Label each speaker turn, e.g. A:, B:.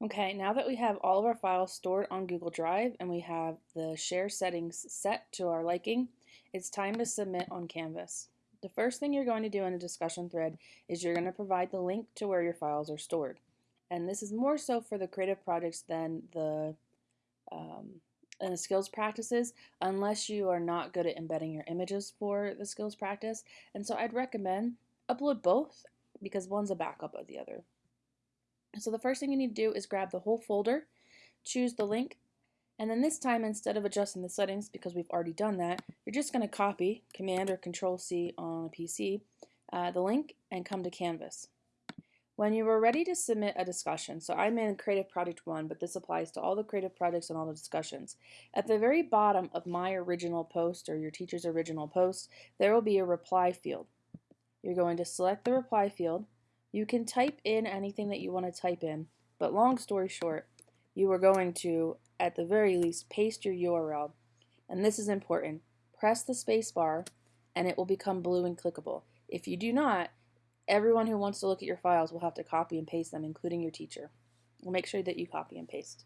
A: Okay, now that we have all of our files stored on Google Drive and we have the share settings set to our liking, it's time to submit on Canvas. The first thing you're going to do in a discussion thread is you're going to provide the link to where your files are stored. And this is more so for the creative projects than the, um, the skills practices, unless you are not good at embedding your images for the skills practice. And so I'd recommend upload both because one's a backup of the other. So the first thing you need to do is grab the whole folder, choose the link, and then this time instead of adjusting the settings because we've already done that, you're just going to copy Command or Control C on a PC uh, the link and come to Canvas. When you are ready to submit a discussion, so I'm in Creative Project 1, but this applies to all the creative projects and all the discussions. At the very bottom of my original post or your teacher's original post, there will be a reply field. You're going to select the reply field, you can type in anything that you want to type in, but long story short, you are going to, at the very least, paste your URL. And this is important. Press the space bar and it will become blue and clickable. If you do not, everyone who wants to look at your files will have to copy and paste them, including your teacher. We'll make sure that you copy and paste.